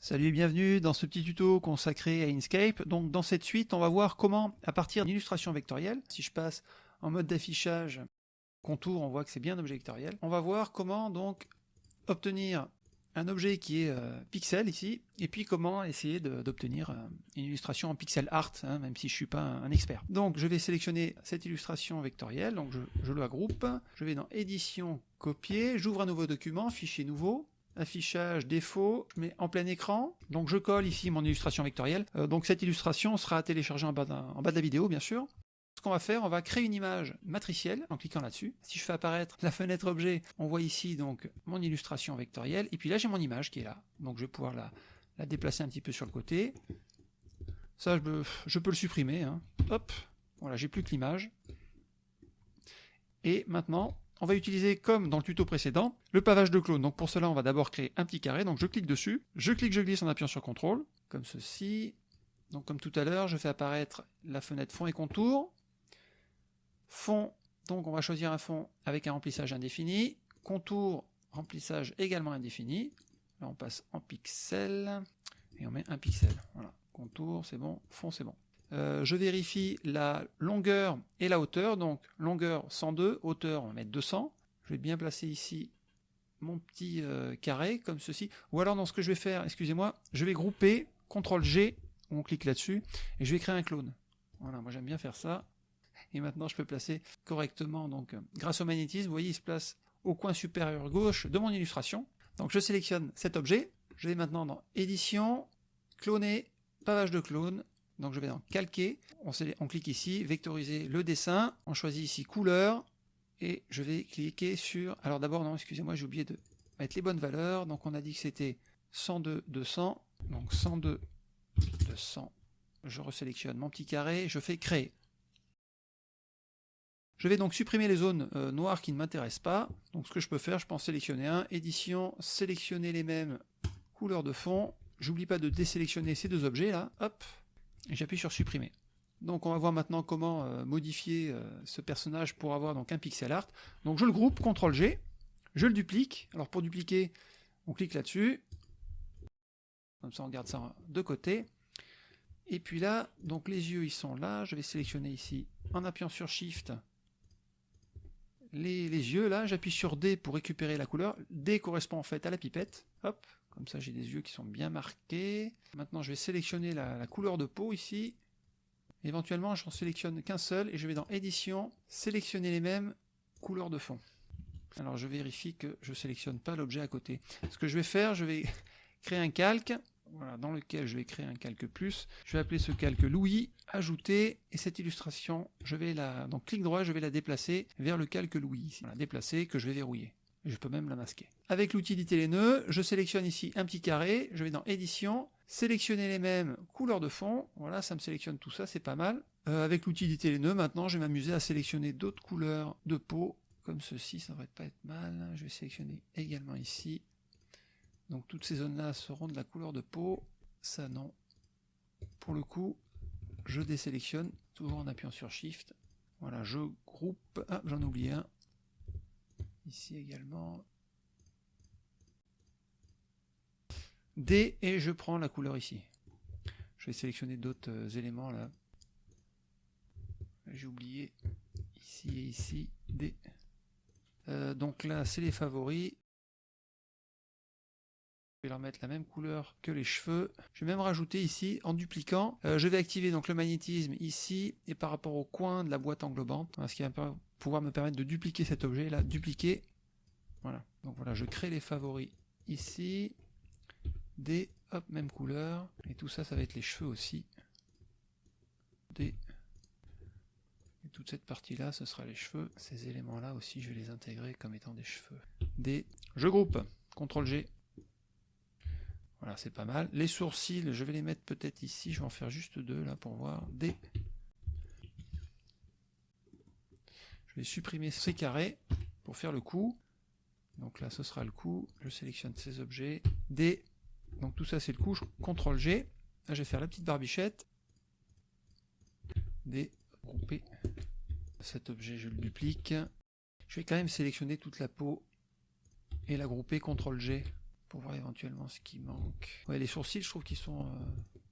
Salut et bienvenue dans ce petit tuto consacré à Inkscape. Donc dans cette suite, on va voir comment, à partir d'une illustration vectorielle, si je passe en mode d'affichage contour, on voit que c'est bien un objet vectoriel. On va voir comment donc obtenir un objet qui est euh, pixel ici, et puis comment essayer d'obtenir euh, une illustration en pixel art, hein, même si je suis pas un, expert. Donc je vais sélectionner cette illustration vectorielle, je, je la groupe, je vais dans édition, copier, j'ouvre un nouveau document, fichier nouveau, affichage défaut, mais en plein écran. Donc je colle ici mon illustration vectorielle. Euh, donc cette illustration sera téléchargée en bas, en bas de la vidéo, bien sûr. Ce qu'on va faire, on va créer une image matricielle en cliquant là-dessus. Si je fais apparaître la fenêtre objet, on voit ici donc mon illustration vectorielle. Et puis là, j'ai mon image qui est là. Donc je vais pouvoir la, la déplacer un petit peu sur le côté. Ça, je peux, je peux le supprimer. Hein. Hop, voilà, j'ai plus que l'image. Et maintenant, on va utiliser, comme dans le tuto précédent, le pavage de clone. Donc pour cela, on va d'abord créer un petit carré. Donc je clique dessus, je clique, je glisse en appuyant sur CTRL, comme ceci. Donc comme tout à l'heure, je fais apparaître la fenêtre fond et contour. Fond, donc on va choisir un fond avec un remplissage indéfini. Contour, remplissage également indéfini. Là on passe en pixel et on met un pixel. Voilà, contour c'est bon, fond c'est bon. Euh, je vérifie la longueur et la hauteur. Donc longueur 102, hauteur on va mettre 200. Je vais bien placer ici mon petit euh, carré comme ceci. Ou alors dans ce que je vais faire, excusez-moi, je vais grouper CTRL G, on clique là-dessus, et je vais créer un clone. Voilà, moi j'aime bien faire ça. Et maintenant je peux placer correctement, donc grâce au magnétisme, vous voyez il se place au coin supérieur gauche de mon illustration. Donc je sélectionne cet objet, je vais maintenant dans édition, cloner, pavage de clone, donc je vais dans calquer, on, clique ici, vectoriser le dessin, on choisit ici couleur, et je vais cliquer sur, alors d'abord non excusez-moi j'ai oublié de mettre les bonnes valeurs, donc on a dit que c'était 102 200, donc 102 200, je resélectionne mon petit carré, je fais créer. Je vais donc supprimer les zones euh, noires qui ne m'intéressent pas, donc ce que je peux faire, je peux en sélectionner un, édition, sélectionner les mêmes couleurs de fond, j'oublie pas de désélectionner ces deux objets là, hop, j'appuie sur supprimer. Donc on va voir maintenant comment euh, modifier euh, ce personnage pour avoir donc un pixel art. Donc je le groupe, CTRL G, je le duplique. Alors pour dupliquer, on clique là-dessus. Comme ça on garde ça de côté. Et puis là, donc les yeux ils sont là. Je vais sélectionner ici en appuyant sur Shift les, les yeux là. J'appuie sur D pour récupérer la couleur. D correspond en fait à la pipette. Hop, comme ça, j'ai des yeux qui sont bien marqués. Maintenant, je vais sélectionner la, couleur de peau ici. Éventuellement, je n'en sélectionne qu'un seul et je vais dans Édition, sélectionner les mêmes couleurs de fond. Alors, je vérifie que je ne sélectionne pas l'objet à côté. Ce que je vais faire, je vais créer un calque dans lequel je vais créer un calque plus. Je vais appeler ce calque Louis, ajouter, et cette illustration, je vais la, donc clic droit, je vais la déplacer vers le calque Louis, voilà, déplacer, que je vais verrouiller je peux même la masquer. Avec l'utilité les nœuds, je sélectionne ici un petit carré, je vais dans édition, sélectionner les mêmes couleurs de fond, voilà ça me sélectionne tout ça, c'est pas mal. Euh, avec l'utilité les nœuds, maintenant je vais m'amuser à sélectionner d'autres couleurs de peau, comme ceci, ça devrait pas être mal, je vais sélectionner également ici. Donc toutes ces zones là seront de la couleur de peau, ça non. Pour le coup, je désélectionne, toujours en appuyant sur Shift, voilà, je groupe, ah j'en oublie un, ici également. D et je prends la couleur ici. Je vais sélectionner d'autres euh, éléments là. J'ai oublié ici et ici D. Euh, donc là c'est les favoris. Vais leur mettre la même couleur que les cheveux. Je vais même rajouter ici, en dupliquant, euh, je vais activer donc le magnétisme ici et par rapport au coin de la boîte englobante, ce qui va pouvoir me permettre de dupliquer cet objet là, dupliquer. Voilà, donc voilà, je crée les favoris ici, des, hop, même couleur, et tout ça, ça va être les cheveux aussi. Des, et toute cette partie-là, ce sera les cheveux. Ces éléments-là aussi, je vais les intégrer comme étant des cheveux. Des, je groupe, CTRL G, voilà, c'est pas mal. Les sourcils, je vais les mettre peut-être ici. Je vais en faire juste deux là pour voir. Des. Je vais supprimer ces carrés pour faire le coup. Donc là, ce sera le coup. Je sélectionne ces objets. Des. Donc tout ça, c'est le coup. CTRL G. Je vais faire la petite barbichette. Des. Grouper. Cet objet, je le duplique. Je vais quand même sélectionner toute la peau et la grouper CTRL G pour voir éventuellement ce qui manque. Ouais, les sourcils, je trouve qu'ils sont euh,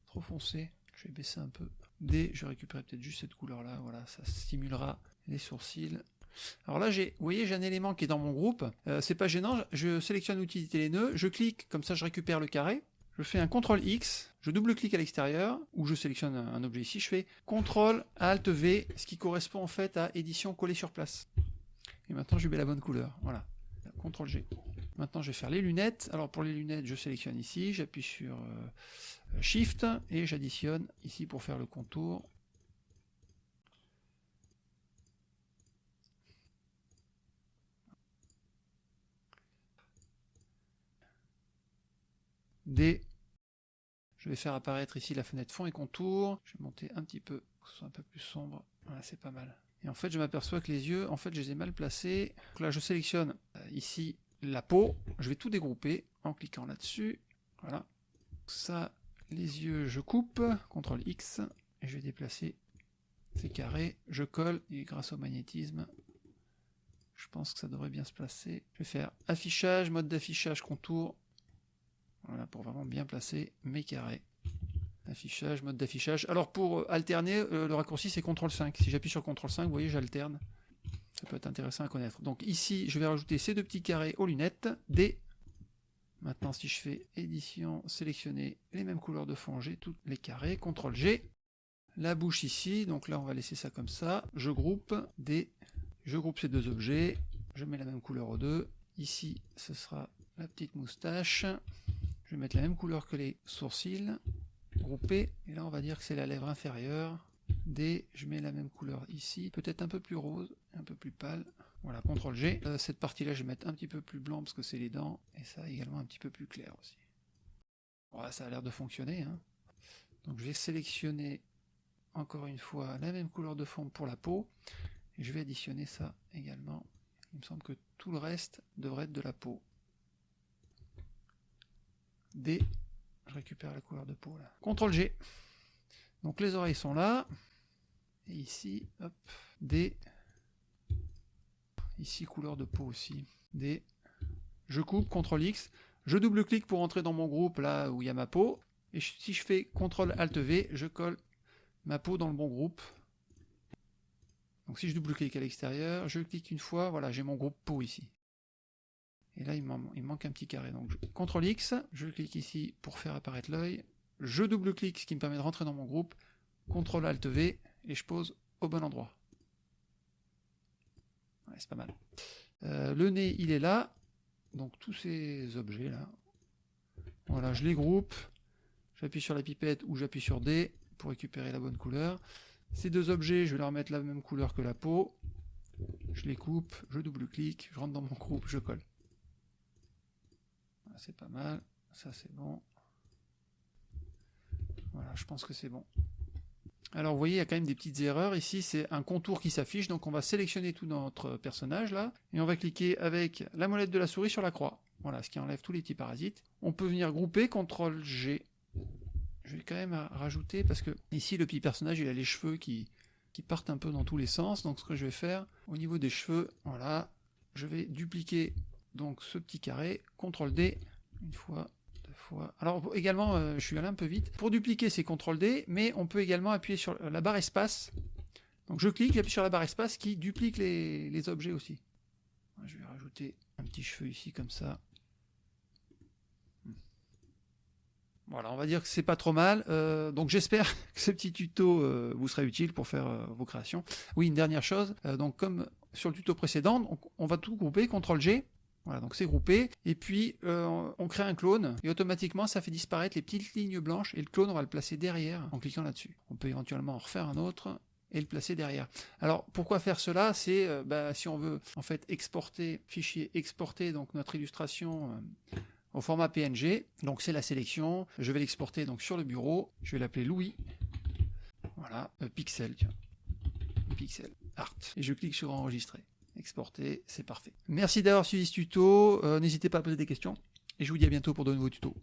trop foncés. Je vais baisser un peu. D, je récupérer peut-être juste cette couleur-là. Voilà, ça stimulera les sourcils. Alors là, vous voyez, j'ai un élément qui est dans mon groupe. Euh, c'est pas gênant. Je sélectionne utilité les nœuds. Je clique, comme ça, je récupère le carré. Je fais un CTRL X, je double-clique à l'extérieur, ou je sélectionne un, objet ici, je fais CTRL ALT V, ce qui correspond en fait à édition collée sur place. Et maintenant, je mets la bonne couleur. Voilà. CTRL G. Maintenant, je vais faire les lunettes. Alors pour les lunettes, je sélectionne ici, j'appuie sur euh, Shift et j'additionne ici pour faire le contour. D. Je vais faire apparaître ici la fenêtre fond et contour. Je vais monter un petit peu, que ce soit un peu plus sombre. Voilà, c'est pas mal. Et en fait, je m'aperçois que les yeux, en fait, je les ai mal placés. Donc là, je sélectionne euh, ici la peau. Je vais tout dégrouper en cliquant là-dessus. Voilà. Ça, les yeux, je coupe. CTRL X. Et je vais déplacer ces carrés. Je colle. Et grâce au magnétisme, je pense que ça devrait bien se placer. Je vais faire affichage, mode d'affichage, contour. Voilà, pour vraiment bien placer mes carrés. Affichage, mode d'affichage. Alors pour alterner, euh, le raccourci c'est CTRL 5. Si j'appuie sur CTRL 5, vous voyez, j'alterne. Ça peut être intéressant à connaître. Donc ici, je vais rajouter ces deux petits carrés aux lunettes. D. Maintenant, si je fais édition, sélectionner les mêmes couleurs de fond, j'ai tous les carrés. CTRL G. La bouche ici, donc là on va laisser ça comme ça. Je groupe D. Je groupe ces deux objets. Je mets la même couleur aux deux. Ici, ce sera la petite moustache. Je vais mettre la même couleur que les sourcils. Groupé. Et là, on va dire que c'est la lèvre inférieure. D, je mets la même couleur ici, peut-être un peu plus rose, peu plus pâle. Voilà, CTRL G. Euh, cette partie-là, je vais mettre un petit peu plus blanc parce que c'est les dents, et ça également un petit peu plus clair aussi. Voilà, ça a l'air de fonctionner. Hein. Donc je vais sélectionner encore une fois la même couleur de fond pour la peau, je vais additionner ça également. Il me semble que tout le reste devrait être de la peau. D, je récupère la couleur de peau là. CTRL G. Donc les oreilles sont là. Et ici, hop, D. Ici, couleur de peau aussi. D. Je coupe, CTRL X. Je double-clique pour entrer dans mon groupe là où il y a ma peau. Et si je fais CTRL ALT V, je colle ma peau dans le bon groupe. Donc si je double-clique à l'extérieur, je clique une fois, voilà, j'ai mon groupe peau ici. Et là, il, il manque un petit carré. Donc CTRL X, je clique ici pour faire apparaître l'œil je double-clique, ce qui me permet de rentrer dans mon groupe, CTRL ALT V, et je pose au bon endroit. C'est pas mal. Euh, le nez, il est là, donc tous ces objets là, voilà, je les groupe, j'appuie sur la pipette ou j'appuie sur D pour récupérer la bonne couleur. Ces deux objets, je vais leur mettre la même couleur que la peau, je les coupe, je double-clique, je rentre dans mon groupe, je colle. c'est pas mal, ça c'est bon. Voilà, je pense que c'est bon. Alors vous voyez, il y a quand même des petites erreurs. Ici, c'est un contour qui s'affiche, donc on va sélectionner tout notre personnage là, et on va cliquer avec la molette de la souris sur la croix. Voilà, ce qui enlève tous les petits parasites. On peut venir grouper, CTRL G. Je vais quand même rajouter, parce que ici, le petit personnage, il a les cheveux qui, qui partent un peu dans tous les sens. Donc ce que je vais faire, au niveau des cheveux, voilà, je vais dupliquer donc ce petit carré, CTRL D, une fois, alors également, euh, je suis allé un peu vite. Pour dupliquer, c'est CTRL D, mais on peut également appuyer sur la barre espace. Donc je clique, j'appuie sur la barre espace qui duplique les, objets aussi. Je vais rajouter un petit cheveu ici comme ça. Hmm. Voilà, on va dire que c'est pas trop mal. Euh, donc j'espère que ce petit tuto euh, vous sera utile pour faire vos créations. Oui, une dernière chose. donc comme sur le tuto précédent, on va tout grouper, CTRL G. Voilà, donc c'est groupé. Et puis, euh, on crée un clone, et automatiquement, ça fait disparaître les petites lignes blanches, et le clone, on va le placer derrière en cliquant là-dessus. On peut éventuellement en refaire un autre, et le placer derrière. Alors, pourquoi faire cela? C'est, euh, bah, si on veut, en fait, exporter, fichier exporter, donc notre illustration euh, au format PNG. Donc, c'est la sélection. Je vais l'exporter donc sur le bureau. Je vais l'appeler Louis. Voilà, pixel, tiens. Pixel, art. Et je clique sur enregistrer exporter, c'est parfait. Merci d'avoir suivi ce tuto, euh, n'hésitez pas à poser des questions, et je vous dis à bientôt pour de nouveaux tutos.